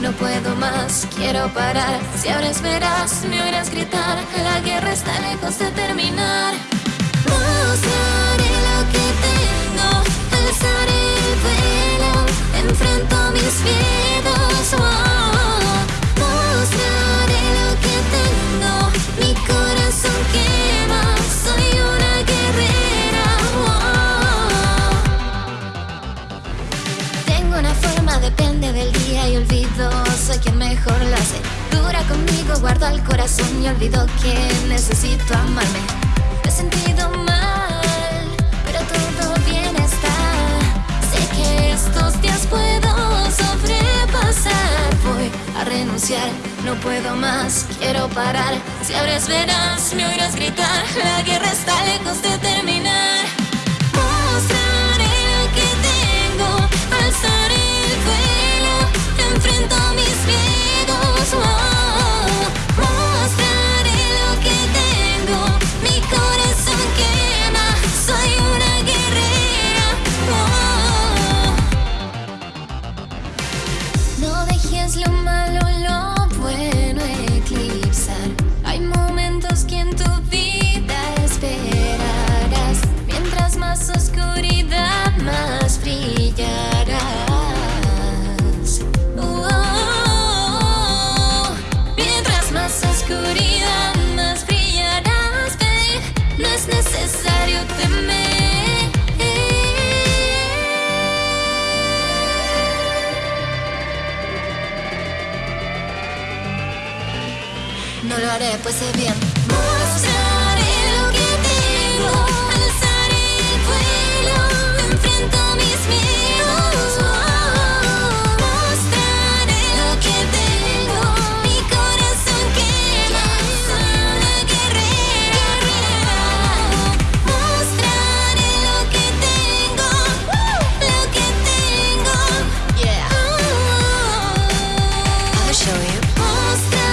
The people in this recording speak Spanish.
no puedo más, quiero parar. Si ahora verás, me oirás gritar, la guerra está lejos de terminar. Guardo el corazón y olvido que necesito amarme. Me he sentido mal, pero todo bien está. Sé que estos días puedo sobrepasar. Voy a renunciar, no puedo más, quiero parar. Si abres verás, me oirás gritar. es necesario temer. No lo haré, pues sé bien you.